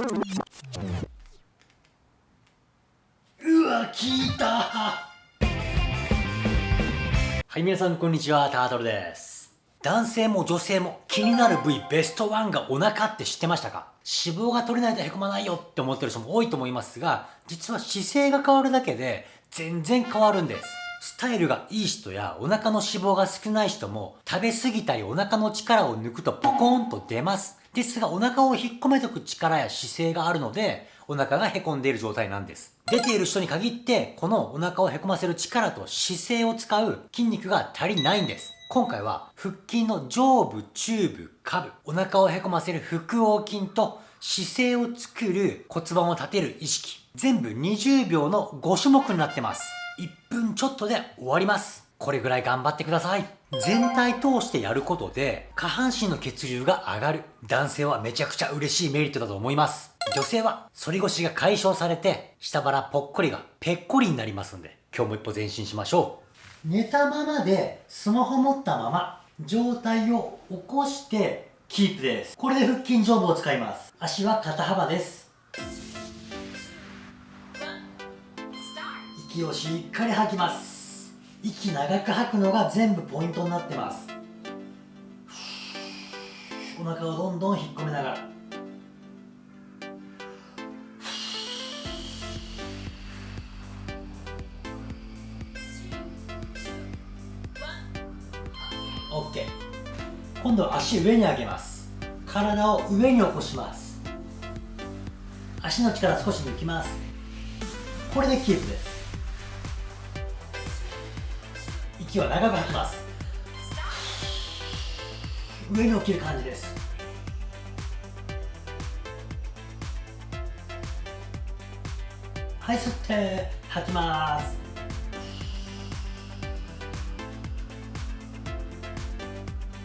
うわ聞いた。はい皆さんこんにちは。タートルです。男性も女性も気になる部位ベストワンがお腹って知ってましたか？脂肪が取れないとへこまないよって思ってる人も多いと思いますが実は姿勢が変わるだけで全然変わるんです。スタイルがいい人やお腹の脂肪が少ない人も食べ過ぎたりお腹の力を抜くとポコーンと出ます。ですがお腹を引っ込めとく力や姿勢があるのでお腹がへこんでいる状態なんです。出ている人に限ってこのお腹をへこませる力と姿勢を使う筋肉が足りないんです。今回は腹筋の上部、中部、下部、お腹をへこませる腹横筋と姿勢を作る骨盤を立てる意識、全部20秒の5種目になってます。1分ちょっとで終わります。これぐらい頑張ってください。全体通してやることで下半身の血流が上がる。男性はめちゃくちゃ嬉しいメリットだと思います。女性は反り腰が解消されて下腹ぽっこりがぺっこりになりますんで今日も一歩前進しましょう。寝たままでスマホ持ったまま状態を起こしてキープです。これで腹筋上部を使います。足は肩幅です。息をしっかり吐きます息長く吐くのが全部ポイントになってます。お腹をどんどん引っ込めながら。オッケー。今度は足上に上げます。体を上に起こします。足の力少し抜きます。これでキープです。息は長く吐きます。上に起きる感じです。はい吸って吐きます。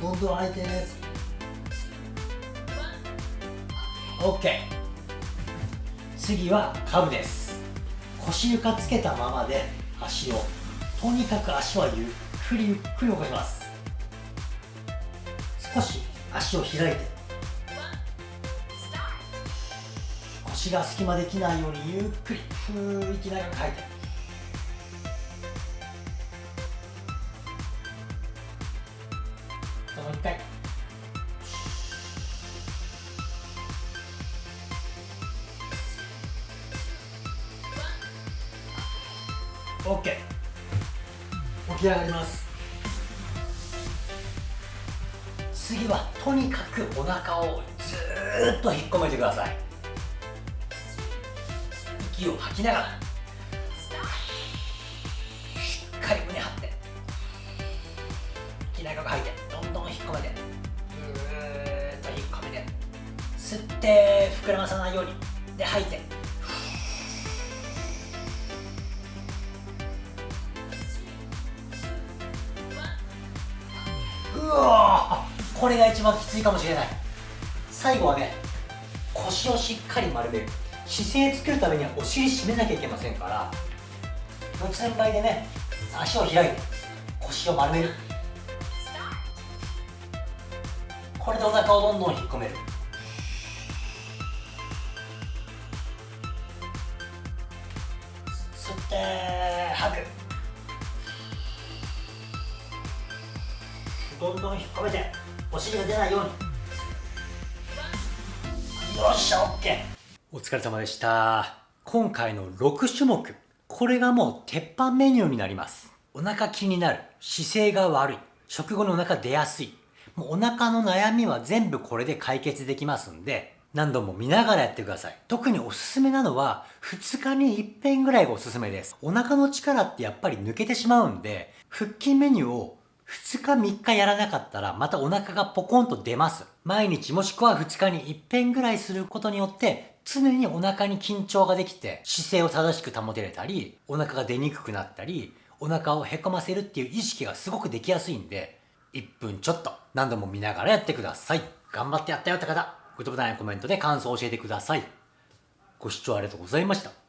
どんどん吐いて OK 次はカブです。腰床つけたままで足をとにかく足はゆっくりゆっくり動かします。少し足を開いて。腰が隙間できないようにゆっくりふー息長く吐いて。もう一回。OK 起き上がります。次はとにかくお腹をずーっと引っ込めてください。息を吐きながらしっかり胸張って息長く吐いてどんどん引っ込めてぐーっと引っ込めて吸って膨らまさないように。で吐いて。これが一番きついかもしれない。最後はね腰をしっかり丸める。姿勢作るためにはお尻締めなきゃいけませんから四つん這いでね足を開いて腰を丸める。これでお腹をどんどん引っ込める。吸って吐く。どんどん引っ込めて。お尻が出ないように。よっしゃ OK お疲れ様でした。今回の6種目これがもう鉄板メニューになります。お腹気になる姿勢が悪い食後にお腹出やすい。もうお腹の悩みは全部これで解決できますんで何度も見ながらやってください。特におすすめなのは、2日に1遍ぐらいがおすすめです。お腹の力ってやっぱり抜けてしまうんで、腹筋メニューを2日3日やらなかったらまたお腹がポコンと出ます。毎日もしくは2日に1遍ぐらいすることによって常にお腹に緊張ができて姿勢を正しく保てれたりお腹が出にくくなったりお腹をへこませるっていう意識がすごくできやすいんで1分ちょっと何度も見ながらやってください。頑張ってやったよって方、グッドボタンやコメントで感想を教えてください。ご視聴ありがとうございました。